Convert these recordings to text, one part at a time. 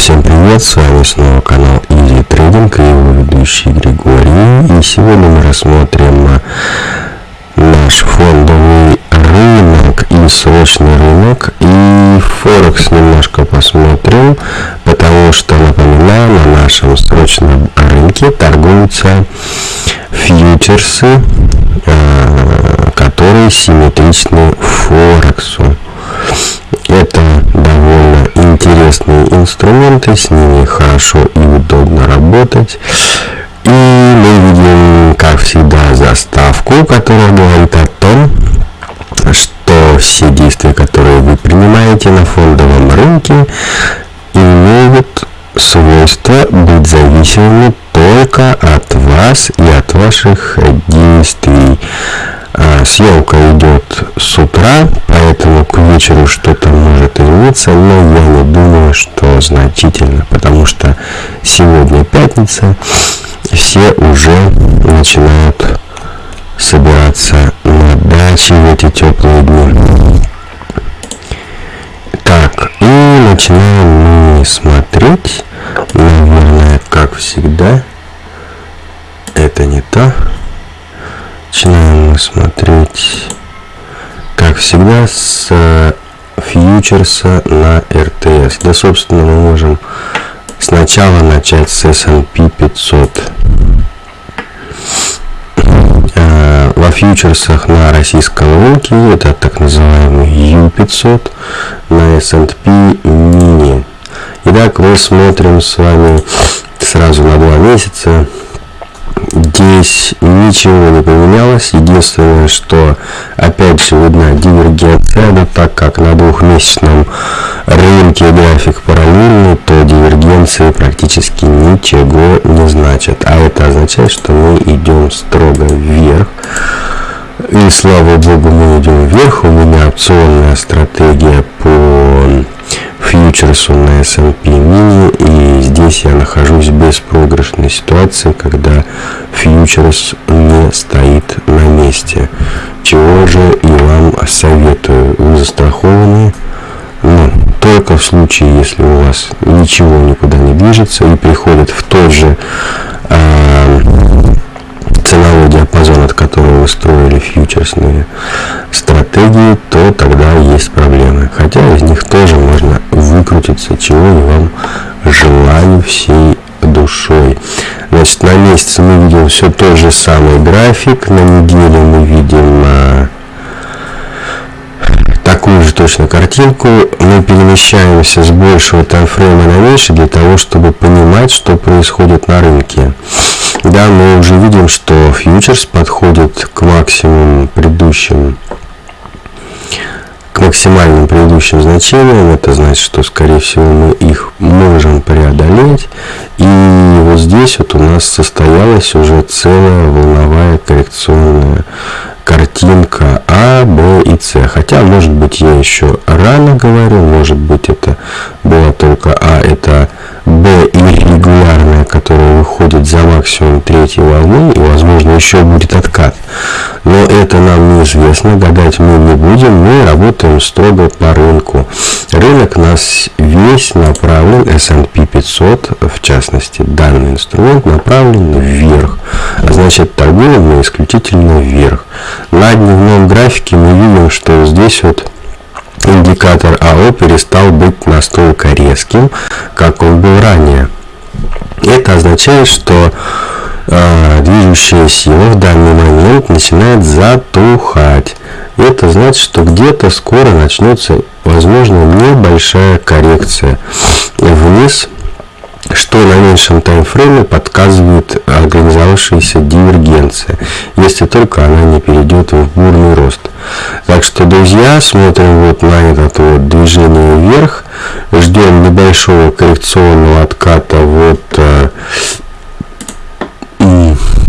всем привет, с вами снова канал Easy Trading и его ведущий Григорий. И сегодня мы рассмотрим наш фондовый рынок и срочный рынок. И Форекс немножко посмотрим, потому что, напоминаю, на нашем срочном рынке торгуются фьючерсы, э, которые симметричны Форексу. Инструменты, с ними хорошо и удобно работать. И мы видим, как всегда, заставку, которая говорит о том, что все действия, которые вы принимаете на фондовом рынке, имеют свойство быть зависимыми только от вас и от ваших действий. А, съемка идет с утра, вечеру что-то может измениться, но я не думаю, что значительно, потому что сегодня пятница, все уже начинают собираться на даче в эти теплые дни. Так, и начинаем мы смотреть, наверное, как всегда, это не то. Начинаем смотреть, как всегда, с э, фьючерса на РТС. Да, собственно, мы можем сначала начать с S&P 500. Э, во фьючерсах на российском рынке это так называемый U500 на S&P Mini. Итак, мы смотрим с вами сразу на два месяца Здесь ничего не поменялось. Единственное, что опять же видна дивергенция, но так как на двухмесячном рынке график параллельный, то дивергенции практически ничего не значат. А это означает, что мы идем строго вверх. И слава богу, мы идем вверх. У меня опционная стратегия по фьючерсу на S&P мини и здесь я нахожусь в беспроигрышной ситуации, когда фьючерс не стоит на месте. Чего же и вам советую. Вы застрахованы, но только в случае, если у вас ничего никуда не движется и приходит в тот же э, ценовой диапазон, от которого вы строили фьючерсные стратегии, то тогда есть проблемы. Хотя из них тоже можно выкрутиться, чего я вам желаю всей душой. Значит, на месяц мы видим все тот же самый график, на неделю мы видим а, такую же точно картинку. Мы перемещаемся с большего таймфрейма на меньше для того, чтобы понимать, что происходит на рынке. Да, мы уже видим, что фьючерс подходит к максимуму предыдущим к максимальным предыдущим значениям. Это значит, что, скорее всего, мы их можем преодолеть. И вот здесь вот у нас состоялась уже целая волновая коррекционная картинка А, Б и С. Хотя, может быть, я еще рано говорю, может быть, это была только А, это Б иррегулярная, которая выходит за максимум третьей волны, и, возможно, еще будет откат. Но это нам неизвестно, гадать мы не будем, мы работаем строго по рынку. Рынок нас весь направлен, S&P 500, в частности, данный инструмент направлен вверх. А значит, торгуем мы исключительно вверх. На дневном графике мы видим, что здесь вот индикатор АО перестал быть настолько резким, как он был ранее. Это означает, что э, движущая сила в данный момент начинает затухать. Это значит, что где-то скоро начнется, возможно, небольшая коррекция вниз что на меньшем таймфрейме подсказывает организовавшаяся дивергенция, если только она не перейдет в бурный рост. Так что, друзья, смотрим вот на это вот движение вверх, ждем небольшого коррекционного отката вот э,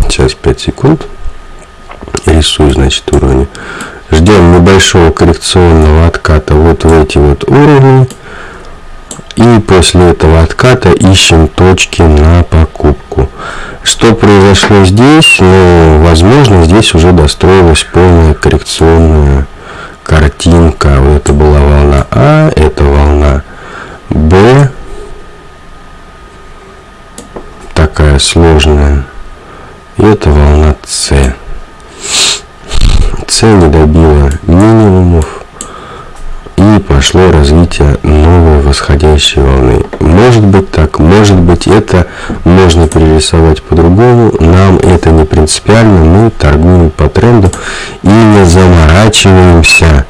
сейчас 5 секунд рисую значит уровни ждем небольшого коррекционного отката вот в эти вот уровни и после этого отката ищем точки на покупку. Что произошло здесь? Ну, возможно, здесь уже достроилась полная коррекционная картинка. Вот это была волна А, это волна Б, такая сложная. И это волна С. С не добила минимумов и пошло развитие новой восходящей волны. Может быть так, может быть это можно перерисовать по-другому, нам это не принципиально, мы торгуем по тренду и не заморачиваемся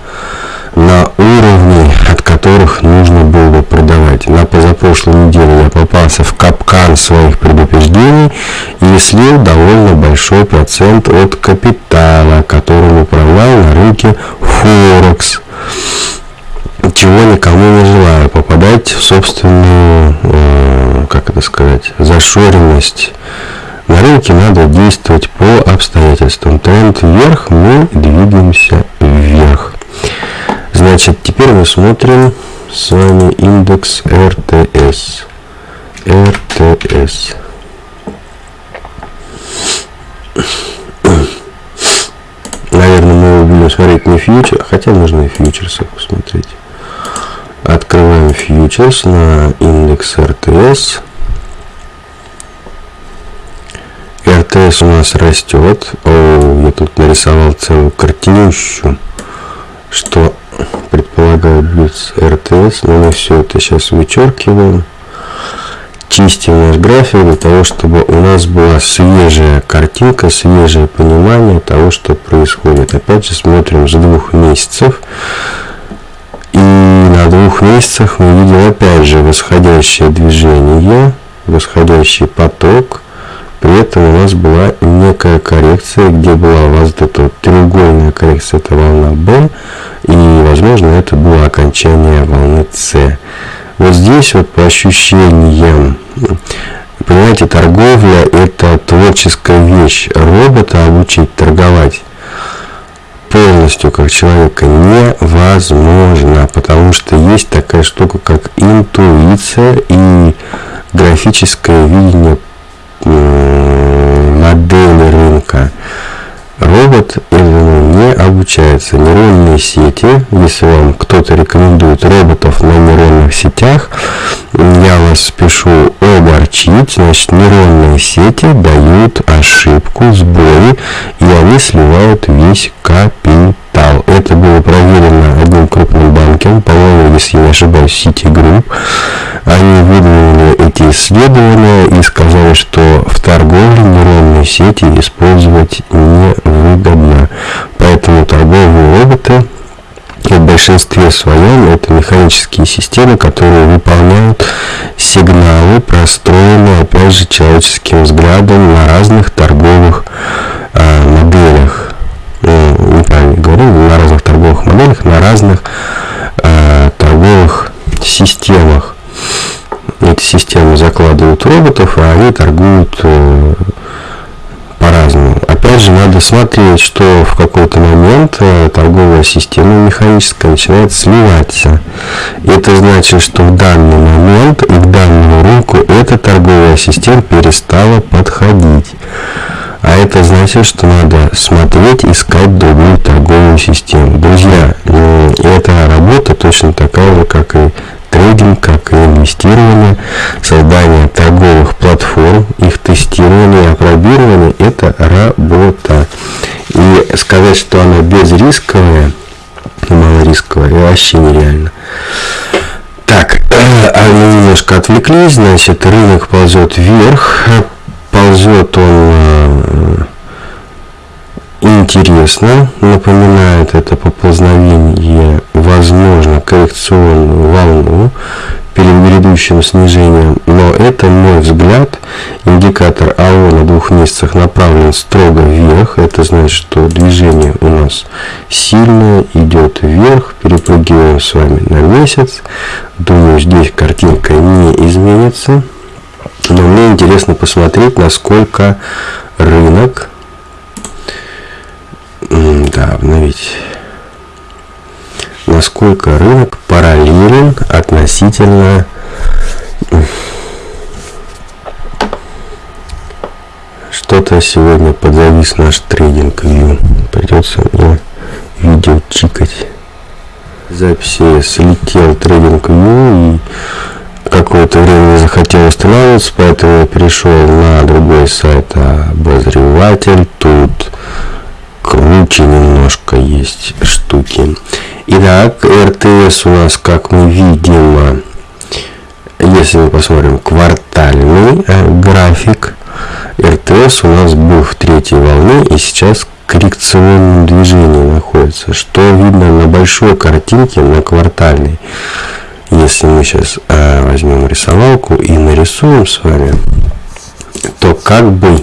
на уровни, от которых нужно было бы продавать. На позапрошлой неделе я попался в капкан своих предупреждений и слил довольно большой процент от капитала, которым управлял на рынке Форекс. Чего никому не желаю, попадать в собственную, э, как это сказать, зашоренность. На рынке надо действовать по обстоятельствам. Тренд вверх, мы двигаемся вверх. Значит, теперь мы смотрим с вами индекс РТС. РТС. Наверное, мы его будем смотреть не фьючер, хотя можно и фьючерсы посмотреть. Открываем фьючерс на индекс РТС. РТС у нас растет. О, я тут нарисовал целую картинищу, что предполагаю будет РТС, но мы все это сейчас вычеркиваем. Чистим наш график для того, чтобы у нас была свежая картинка, свежее понимание того, что происходит. Опять же смотрим с двух месяцев. И на двух месяцах мы видим опять же восходящее движение, восходящий поток. При этом у нас была некая коррекция, где была у вас вот эта вот треугольная коррекция, это волна B, и, возможно, это было окончание волны С. Вот здесь вот по ощущениям, понимаете, торговля – это творческая вещь. Робота обучить торговать полностью как человека невозможно, потому что есть такая штука, как интуиция и графическое видение модели рынка. Робот этому не обучается. Нейронные сети, если вам кто-то рекомендует роботов на нейронных сетях, я вас спешу огорчить. Значит, нейронные сети дают ошибку, сбои, и они сливают весь капитал. Это было проверено одним крупным банком, по-моему, если я не ошибаюсь, Citigroup. Они выдвинули эти исследования и сказали, что в торговле нейронные сети использовать невыгодно. Поэтому торговые роботы в большинстве своем это механические системы, которые выполняют сигналы, простроенные, опять же, человеческим взглядом на разных торговых роботов, а они торгуют э, по-разному. Опять же, надо смотреть, что в какой-то момент э, торговая система механическая начинает сливаться. Это значит, что в данный момент и к данному рынку эта торговая система перестала подходить. А это значит, что надо смотреть, искать другую торговую систему. Друзья, э, эта работа точно такая же, как и трейдинг, как и инвестирование, создание торговых платформ, их тестирование и это работа. И сказать, что она безрисковая, малорисковая, вообще нереально. Так, а мы немножко отвлеклись, значит, рынок ползет вверх, ползет он э, интересно, напоминает это поползновение, возможно, коррекционную волну перед грядущим снижением, но это мой взгляд. Индикатор АО на двух месяцах направлен строго вверх, это значит, что движение у нас сильное, идет вверх, перепрыгиваем с вами на месяц. Думаю, здесь картинка не изменится, но мне интересно посмотреть, насколько рынок да, обновить. Насколько рынок параллелен относительно что-то сегодня подзавис наш трейдинг. Придется мне видео чикать. Записи слетел трейдинг и какое-то время захотелось устанавливаться, поэтому я перешел на другой сайт обозреватель. Тут круче немножко есть штуки. Итак, РТС у нас, как мы видим, если мы посмотрим квартальный э, график, РТС у нас был в третьей волне и сейчас коррекционном движении находится, что видно на большой картинке, на квартальной. Если мы сейчас э, возьмем рисовалку и нарисуем с вами, то как бы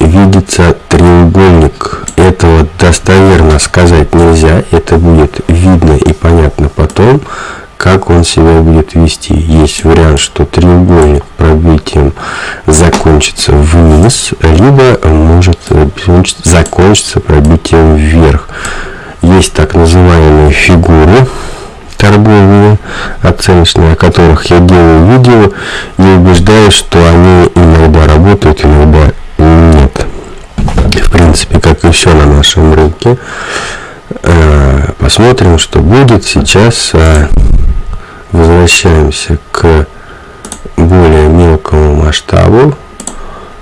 видится треугольник. Этого достоверно сказать нельзя. Это будет видно и понятно потом, как он себя будет вести. Есть вариант, что треугольник пробитием закончится вниз, либо может закончиться пробитием вверх. Есть так называемые фигуры торговые, оценочные, о которых я делаю видео и убеждаюсь, что они иногда работают, иногда принципе, как и все на нашем рынке. Э, посмотрим, что будет сейчас. А, возвращаемся к более мелкому масштабу.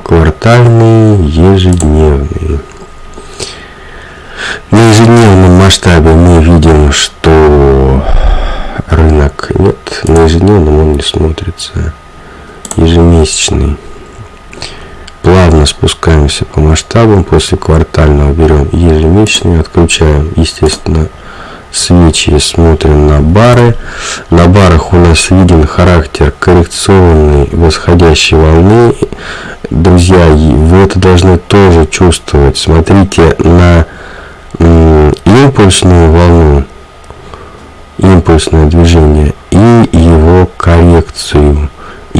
Квартальный, ежедневный. На ежедневном масштабе мы видим, что рынок нет, на ежедневном он не смотрится. Ежемесячный. Плавно спускаемся по масштабам, после квартального берем ежемесячный, отключаем, естественно, свечи, смотрим на бары. На барах у нас виден характер коррекционной восходящей волны. Друзья, вы это должны тоже чувствовать. Смотрите на импульсную волну, импульсное движение и его коррекцию.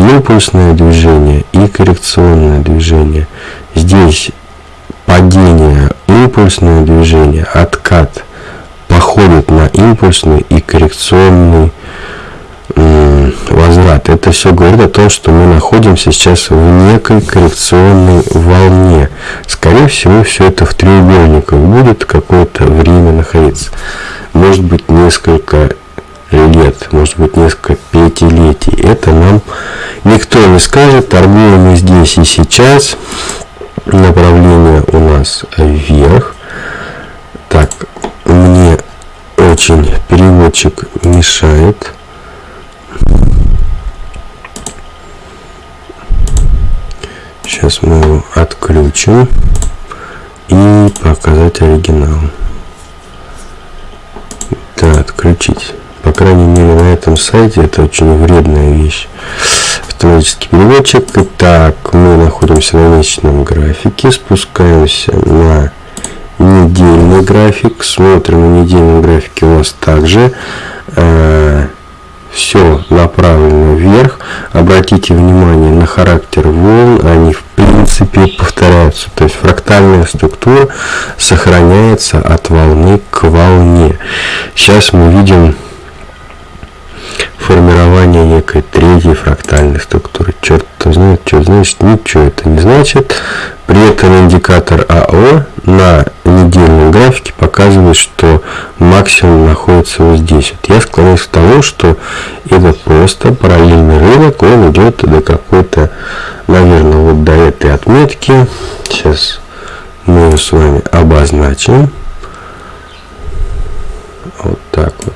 Импульсное движение и коррекционное движение. Здесь падение, импульсное движение, откат походит на импульсный и коррекционный возврат. Это все говорит о том, что мы находимся сейчас в некой коррекционной волне. Скорее всего, все это в треугольниках будет какое-то время находиться. Может быть, несколько лет, может быть, несколько пятилетий. Это нам никто не скажет. Торгуем мы здесь и сейчас. Направление у нас вверх. Так, мне очень переводчик мешает. Сейчас мы его отключим и показать оригинал. Да, отключить. Крайней мере на этом сайте это очень вредная вещь. Автоматический переводчик. Итак, мы находимся на месячном графике, спускаемся на недельный график. Смотрим на недельном графике у нас также э, все направлено вверх. Обратите внимание на характер волн, они в принципе повторяются. То есть фрактальная структура сохраняется от волны к волне. Сейчас мы видим формирование некой третьей фрактальной структуры. Черт знает, что значит, ничего это не значит. При этом индикатор АО на недельном графике показывает, что максимум находится вот здесь. Вот я склоняюсь к тому, что это просто параллельный рынок, он идет до какой-то, наверное, вот до этой отметки. Сейчас мы ее с вами обозначим. Вот так вот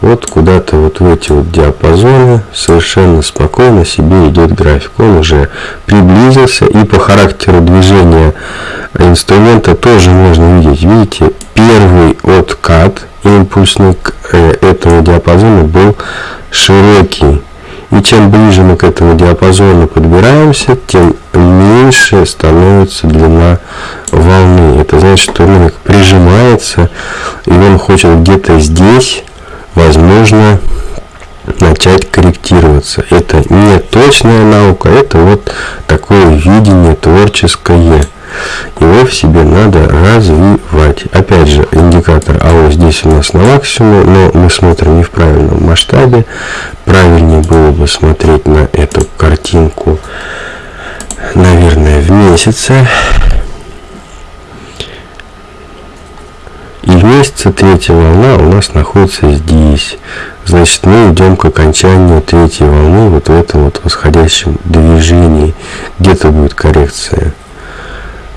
вот куда-то вот в эти вот диапазоны совершенно спокойно себе идет график. Он уже приблизился и по характеру движения инструмента тоже можно видеть. Видите, первый откат импульсный к э, этому диапазону был широкий. И чем ближе мы к этому диапазону подбираемся, тем меньше становится длина волны. Это значит, что рынок прижимается, и он хочет где-то здесь возможно начать корректироваться. Это не точная наука, это вот такое видение творческое. Его в себе надо развивать. Опять же, индикатор АО здесь у нас на максимуме, но мы смотрим не в правильном масштабе. Правильнее было бы смотреть на эту картинку, наверное, в месяце. И месяца, третья волна у нас находится здесь. Значит, мы идем к окончанию третьей волны вот в этом вот восходящем движении. Где-то будет коррекция.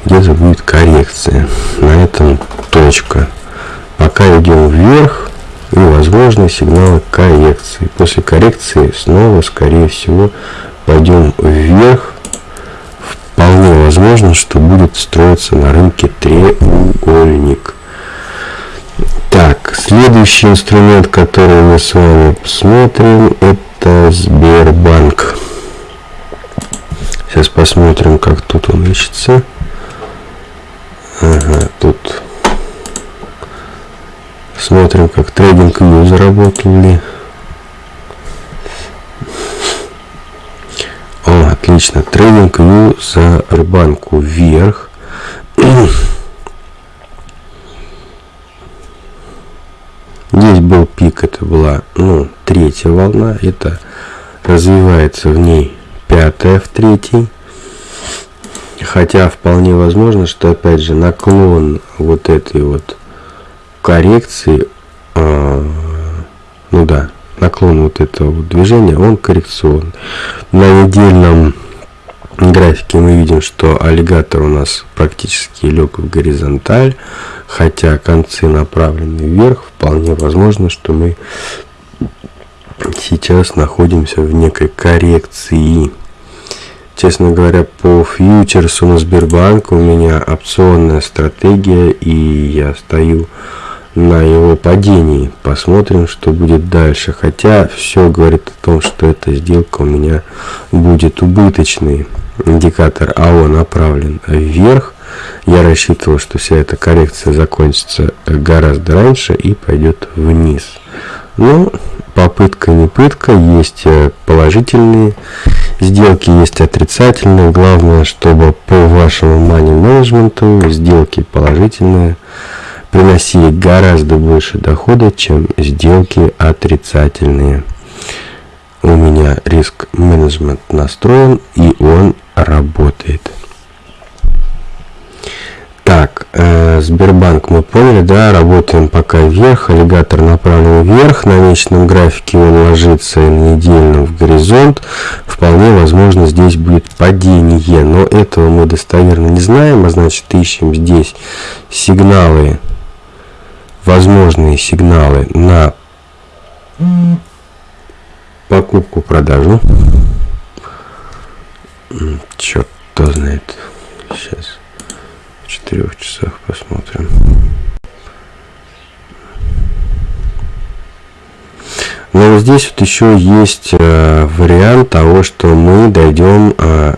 Где-то будет коррекция. На этом точка. Пока идем вверх, и возможны сигналы коррекции. После коррекции снова, скорее всего, пойдем вверх. Вполне возможно, что будет строиться на рынке треугольник. Следующий инструмент, который мы с вами посмотрим, это Сбербанк. Сейчас посмотрим, как тут он ищется. Ага, тут смотрим, как трейдинг View заработали. О, отлично. Трейдинг View за Сбербанку вверх. Здесь был пик, это была ну, третья волна, это развивается в ней пятая в третьей. Хотя вполне возможно, что опять же наклон вот этой вот коррекции, э, ну да, наклон вот этого движения, он коррекционный. На недельном графике мы видим, что аллигатор у нас практически лег в горизонталь, хотя концы направлены вверх, вполне возможно, что мы сейчас находимся в некой коррекции. Честно говоря, по фьючерсу на Сбербанк у меня опционная стратегия, и я стою на его падении. Посмотрим, что будет дальше. Хотя все говорит о том, что эта сделка у меня будет убыточной индикатор АО направлен вверх. Я рассчитывал, что вся эта коррекция закончится гораздо раньше и пойдет вниз. Но попытка не пытка, есть э, положительные сделки, есть отрицательные. Главное, чтобы по вашему money менеджменту сделки положительные приносили гораздо больше дохода, чем сделки отрицательные. У меня риск менеджмент настроен и он работает. Так, э, Сбербанк мы поняли, да, работаем пока вверх, аллигатор направлен вверх, на месячном графике он ложится на недельном в горизонт, вполне возможно здесь будет падение, но этого мы достоверно не знаем, а значит ищем здесь сигналы, возможные сигналы на покупку-продажу. Черт, кто знает. Сейчас четырех часах посмотрим. Но здесь вот еще есть э, вариант того, что мы дойдем э,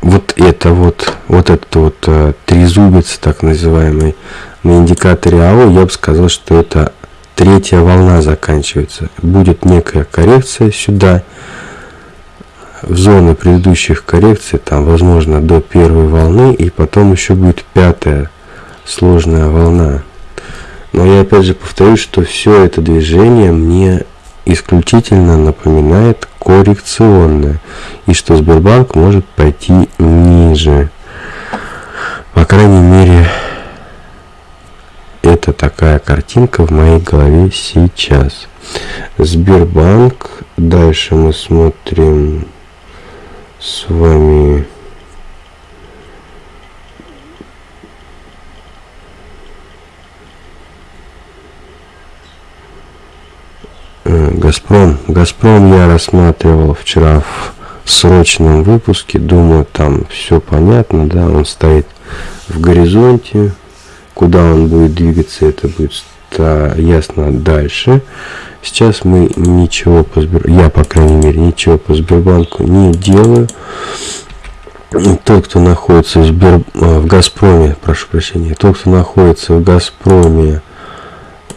вот это вот, вот этот вот э, трезубец, так называемый, на индикаторе АО, я бы сказал, что это третья волна заканчивается. Будет некая коррекция сюда, зоны предыдущих коррекций, там, возможно, до первой волны, и потом еще будет пятая сложная волна. Но я опять же повторюсь, что все это движение мне исключительно напоминает коррекционное, и что Сбербанк может пойти ниже. По крайней мере, это такая картинка в моей голове сейчас. Сбербанк. Дальше мы смотрим с вами э, Газпром. Газпром я рассматривал вчера в срочном выпуске. Думаю, там все понятно, да, он стоит в горизонте. Куда он будет двигаться, это будет ясно дальше. Сейчас мы ничего по Сбер... я, по крайней мере, ничего по Сбербанку не делаю. Тот, кто находится в, Сбер... А, в Газпроме, прошу прощения, тот, кто находится в Газпроме,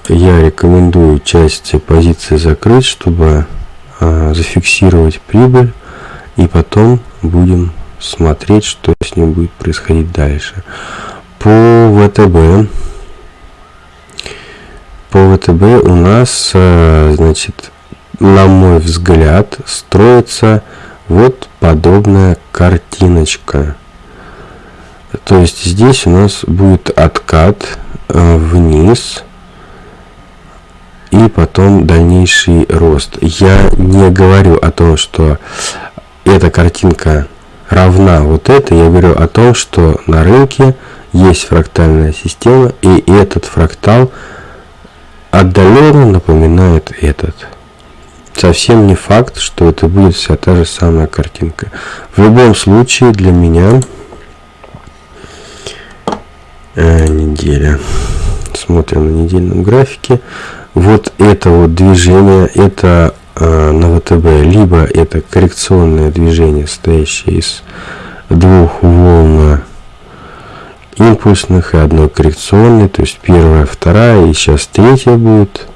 я рекомендую часть позиции закрыть, чтобы а, зафиксировать прибыль, и потом будем смотреть, что с ним будет происходить дальше. По ВТБ по ВТБ у нас, э, значит, на мой взгляд, строится вот подобная картиночка. То есть здесь у нас будет откат э, вниз и потом дальнейший рост. Я не говорю о том, что эта картинка равна вот этой, я говорю о том, что на рынке есть фрактальная система, и этот фрактал отдаленно напоминает этот. Совсем не факт, что это будет вся та же самая картинка. В любом случае, для меня э, неделя. Смотрим на недельном графике. Вот это вот движение, это э, на ВТБ, либо это коррекционное движение, состоящее из двух волн импульсных и одной коррекционной, то есть первая, вторая и сейчас третья будет.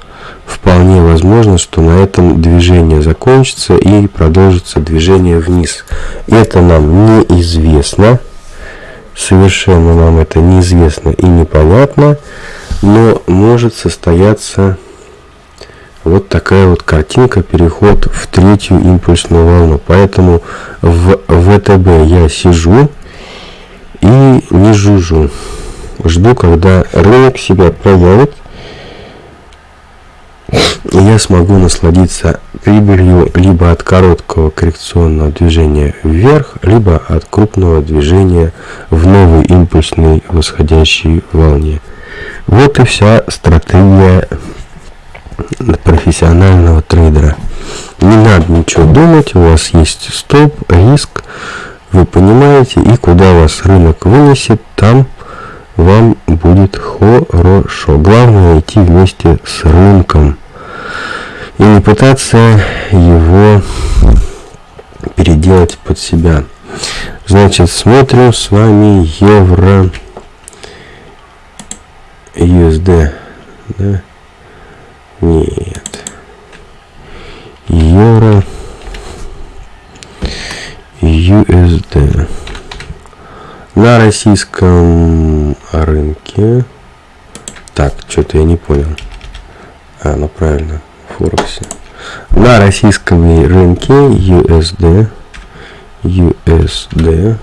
Вполне возможно, что на этом движение закончится и продолжится движение вниз. Это нам неизвестно, совершенно нам это неизвестно и непонятно, но может состояться вот такая вот картинка, переход в третью импульсную волну. Поэтому в ВТБ я сижу и не жужжу. Жду, когда рынок себя проявит, и я смогу насладиться прибылью либо от короткого коррекционного движения вверх, либо от крупного движения в новой импульсной восходящей волне. Вот и вся стратегия профессионального трейдера. Не надо ничего думать, у вас есть стоп, риск, вы понимаете, и куда вас рынок вынесет, там вам будет хорошо. Главное идти вместе с рынком и не пытаться его переделать под себя. Значит, смотрим с вами евро USD. Да? Нет. Евро USD. На российском рынке. Так, что-то я не понял. А, ну правильно, Форексе. На российском рынке USD. USD.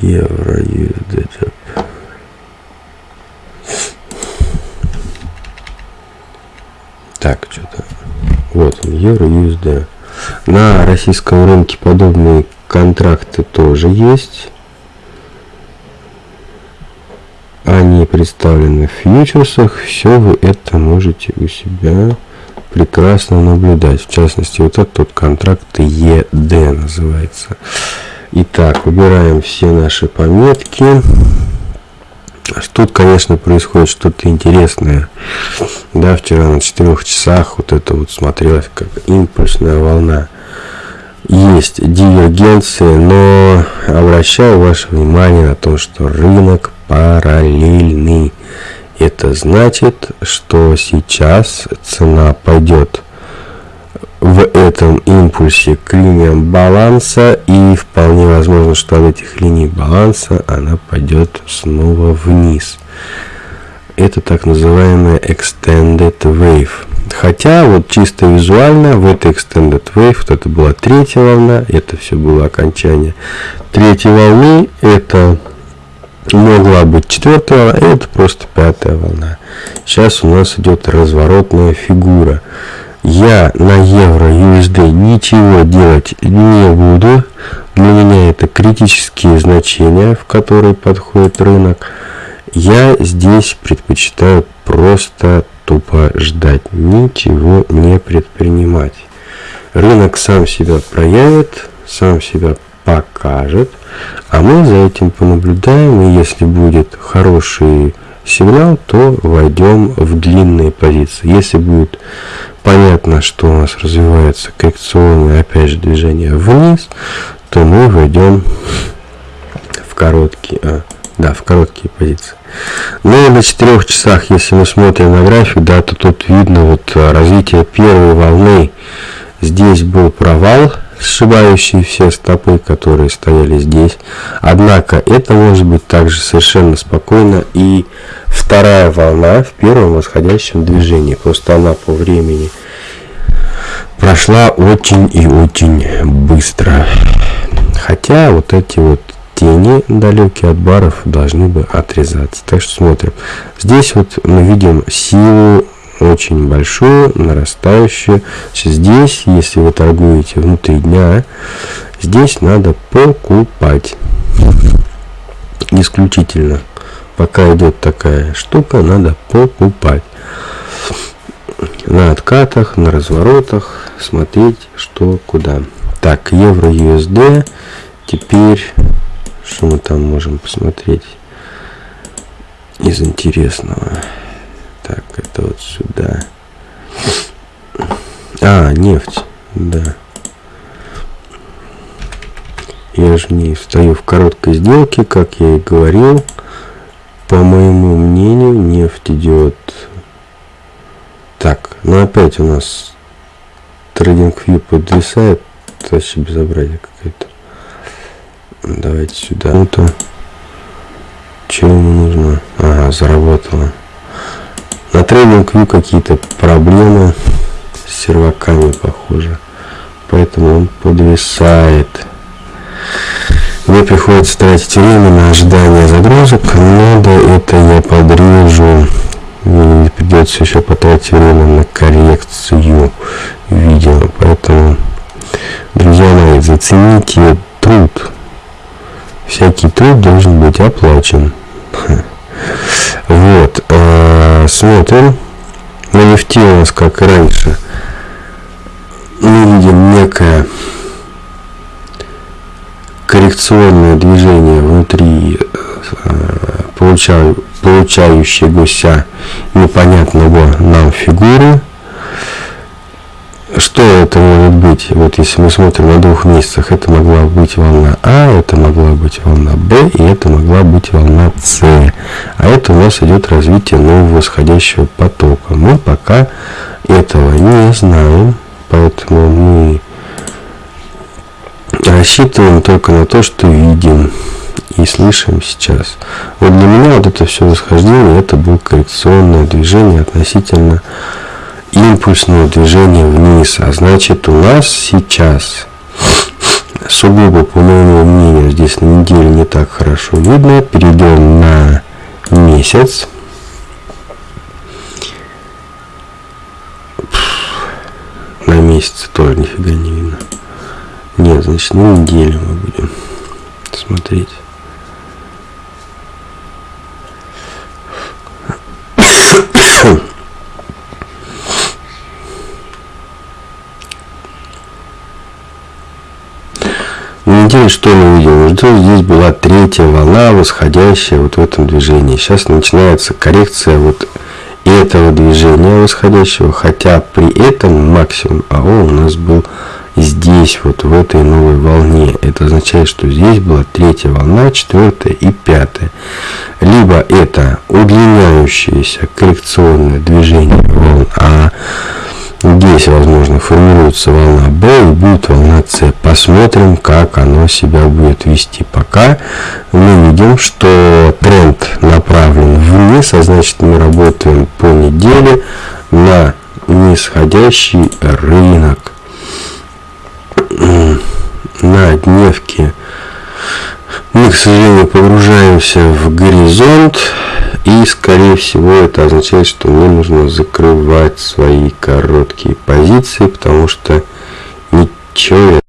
Евро USD. Так, что-то. Вот он, евро USD. На российском рынке подобные контракты тоже есть. Они представлены в фьючерсах. Все вы это можете у себя прекрасно наблюдать. В частности, вот этот контракт ЕД называется. Итак, выбираем все наши пометки. Тут, конечно, происходит что-то интересное. Да, вчера на 4 часах вот это вот смотрелось как импульсная волна. Есть дивергенции, но обращаю ваше внимание на то, что рынок параллельный. Это значит, что сейчас цена пойдет в этом импульсе к линиям баланса и вполне возможно, что от этих линий баланса она пойдет снова вниз. Это так называемая extended wave. Хотя вот чисто визуально в этой extended wave, вот это была третья волна, это все было окончание третьей волны, это могла быть четвертая волна, это просто пятая волна. Сейчас у нас идет разворотная фигура. Я на евро USD ничего делать не буду. Для меня это критические значения, в которые подходит рынок. Я здесь предпочитаю просто тупо ждать, ничего не предпринимать. Рынок сам себя проявит, сам себя покажет, а мы за этим понаблюдаем, и если будет хороший сигнал, то войдем в длинные позиции. Если будет понятно, что у нас развивается коррекционное, опять же, движение вниз, то мы войдем в короткие, а, да, в короткие позиции. Ну и на 4 часах, если мы смотрим на график, да, то тут видно вот развитие первой волны. Здесь был провал, сшибающие все стопы, которые стояли здесь. Однако это может быть также совершенно спокойно и вторая волна в первом восходящем движении. Просто она по времени прошла очень и очень быстро. Хотя вот эти вот тени далекие от баров должны бы отрезаться. Так что смотрим. Здесь вот мы видим силу очень большую, нарастающую. Здесь, если вы торгуете внутри дня, здесь надо покупать. Исключительно. Пока идет такая штука, надо покупать. На откатах, на разворотах смотреть, что куда. Так, евро USD. Теперь, что мы там можем посмотреть из интересного? Это вот сюда. А, нефть, да. Я же не стою в короткой сделке, как я и говорил. По моему мнению, нефть идет... Так, ну опять у нас трейдинг вью подвисает. Это вообще безобразие какое-то. Давайте сюда. Ну-то. Чего ему нужно? Ага, заработало. На трейдинг вью какие-то проблемы с серваками, похоже. Поэтому он подвисает. Мне приходится тратить время на ожидание загрузок, надо это я подрежу. И придется еще потратить время на коррекцию видео. Поэтому, друзья мои, зацените труд. Всякий труд должен быть оплачен. Вот. А, смотрим. На нефти у нас, как раньше, мы видим некое коррекционное движение внутри э, получаю, получающегося непонятного нам фигуры. Что это может быть? Вот если мы смотрим на двух месяцах, это могла быть волна А, это могла быть волна Б, и это могла быть волна С. А это у нас идет развитие нового восходящего потока. Мы пока этого не знаем, поэтому мы рассчитываем только на то, что видим и слышим сейчас. Вот для меня вот это все восхождение, это было коррекционное движение относительно импульсного движения вниз. А значит у нас сейчас сугубо, по моему мнению, здесь на неделе не так хорошо видно. Перейдем на месяц. На месяц тоже нифига не видно. Нет, значит, на неделю мы будем смотреть. На неделе что мы видим? Что здесь была третья волна, восходящая вот в этом движении. Сейчас начинается коррекция вот этого движения восходящего, хотя при этом максимум АО у нас был здесь, вот в этой новой волне. Это означает, что здесь была третья волна, четвертая и пятая. Либо это удлиняющееся коррекционное движение волн А, Здесь, возможно, формируется волна B и будет волна C. Посмотрим, как оно себя будет вести. Пока мы видим, что тренд направлен вниз, а значит мы работаем по неделе на нисходящий рынок на дневке мы, к сожалению, погружаемся в горизонт, и, скорее всего, это означает, что мне нужно закрывать свои короткие позиции, потому что ничего